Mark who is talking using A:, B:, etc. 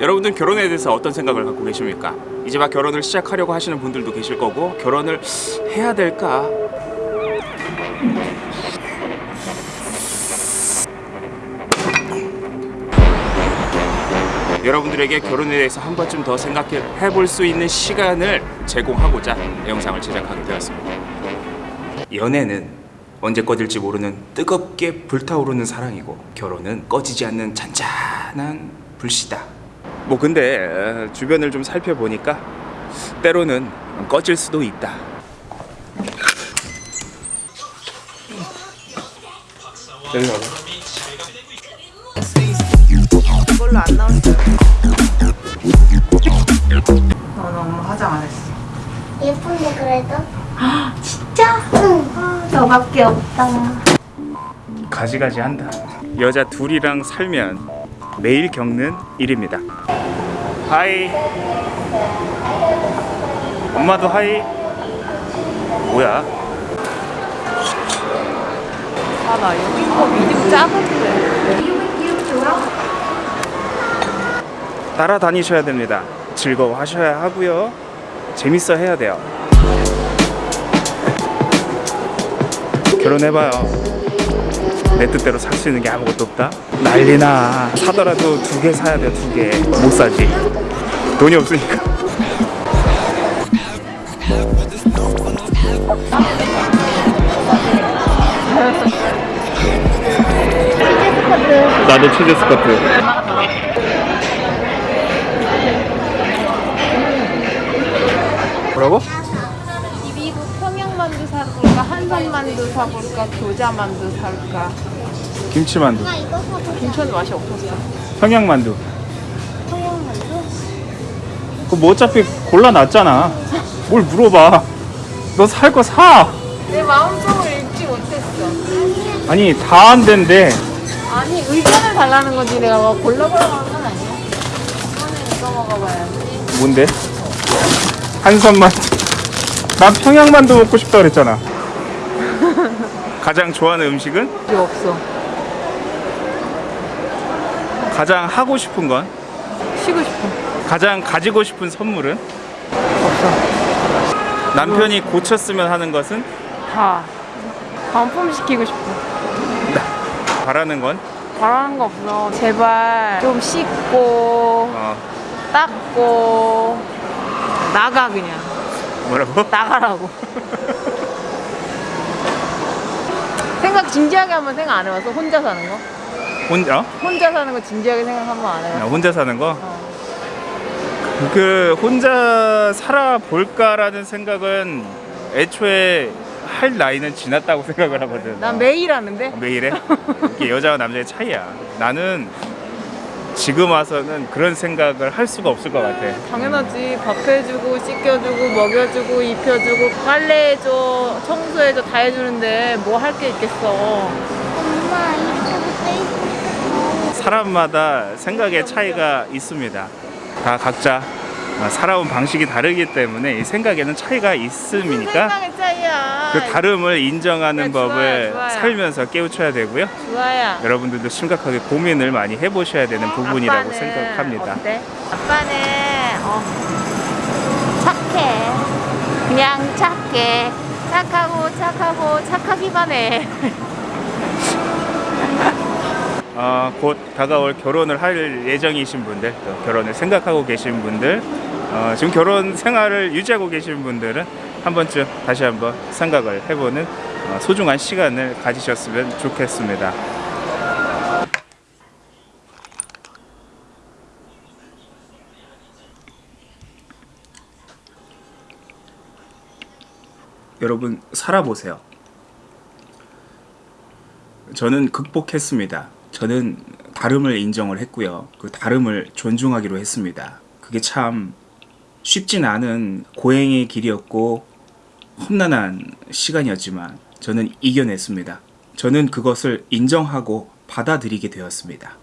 A: 여러분들 결혼에 대해서 어떤 생각을 갖고 계십니까? 이제 막 결혼을 시작하려고 하시는 분들도 계실 거고 결혼을 해야 될까? 여러분들에게 결혼에 대해서 한 번쯤 더 생각해 볼 수 있는 시간을 제공하고자 영상을 제작하게 되었습니다. 연애는 언제 꺼질지 모르는 뜨겁게 불타오르는 사랑이고 결혼은 꺼지지 않는 잔잔한 불씨다. 뭐 근데 어, 주변을 좀 살펴보니까 때로는 꺼질 수도 있다. 여기 봐봐.
B: 이걸로 안 나왔어요. 어, 나 엄마 화장 안 했어.
C: 예쁜데 그래도?
B: 진짜?
C: 응.
B: 아, 너밖에 없다.
A: 가지가지 한다. 여자 둘이랑 살면 매일 겪는 일입니다. Hi. 엄마도 hi. 뭐야?
B: 아, 나 이거 medium 작은데.
A: 따라다니셔야 됩니다. 즐거워하셔야 하고요. 재밌어 해야 돼요. 결혼해봐요. 내 뜻대로 살 수 있는 게 아무것도 없다. 난리나. 사더라도 두 개 사야 돼. 두 개. 못 사지. 돈이 없으니까. 나도 치즈 스커트. 뭐라고?
B: 평양만두 사볼까? 한산만두 사볼까? 교자만두 살까?
A: 김치만두.
C: 사고
B: 김치는 맛이 없었어.
A: 평양만두.
C: 소형만두?
A: 그뭐 어차피 골라놨잖아. 뭘 물어봐. 너 살 거 사.
B: 내 마음속을 읽지 못했어.
A: 아니 다 안 된대.
B: 아니 의견을 달라는 거지 내가 막 골라보라고 하는 건 아니야. 이거는 이거 먹어봐야지.
A: 뭔데? 한선만두. 난 평양만두 먹고 싶다 그랬잖아. 가장 좋아하는 음식은?
B: 이거 없어.
A: 가장 하고 싶은 건?
B: 쉬고 싶어.
A: 가장 가지고 싶은 선물은?
B: 없어.
A: 남편이 고쳤으면 하는 것은?
B: 다 반품 시키고 싶어.
A: 바라는 건?
B: 바라는 거 없어. 제발 좀 씻고
A: 어,
B: 닦고 나가 그냥
A: 뭐라고?
B: 나가라고. 생각 진지하게 한번 생각 안 해봤어? 혼자 사는 거?
A: 혼자? 어?
B: 혼자 사는 거 진지하게 생각 한번
A: 안나
B: 해봤어?
A: 혼자 사는 거?
B: 어.
A: 그 혼자 살아볼까라는 생각은 애초에 할 나이는 지났다고 생각을 하거든.
B: 난 매일 하는데
A: 매일 해? 이게 여자와 남자의 차이야. 나는 지금 와서는 그런 생각을 할 수가 없을 것 같아.
B: 당연하지 밥 해주고 씻겨주고 먹여주고 입혀주고 빨래해줘 청소해줘 다 해주는데 뭐 할 게 있겠어
C: 엄마
A: 사람마다 생각의 차이가 있습니다. 다 각자 어, 살아온 방식이 다르기 때문에 이 생각에는 차이가 있음이니까
B: 생각의 차이야
A: 그 다름을 인정하는
B: 네, 좋아요,
A: 법을
B: 좋아요.
A: 살면서 깨우쳐야 되고요.
B: 좋아야
A: 여러분들도 심각하게 고민을 많이 해보셔야 되는 부분이라고
B: 아빠는
A: 생각합니다.
B: 어때? 아빠는 어, 착해 그냥 착해 착하고 착하고 착하기만 해
A: 어, 곧 다가올 결혼을 할 예정이신 분들, 또 결혼을 생각하고 계신 분들, 어, 지금 결혼 생활을 유지하고 계신 분들은 한 번쯤 다시 한번 생각을 해보는 어, 소중한 시간을 가지셨으면 좋겠습니다. 여러분 살아보세요. 저는 극복했습니다. 저는 다름을 인정을 했고요. 그 다름을 존중하기로 했습니다. 그게 참 쉽진 않은 고행의 길이었고 험난한 시간이었지만 저는 이겨냈습니다. 저는 그것을 인정하고 받아들이게 되었습니다.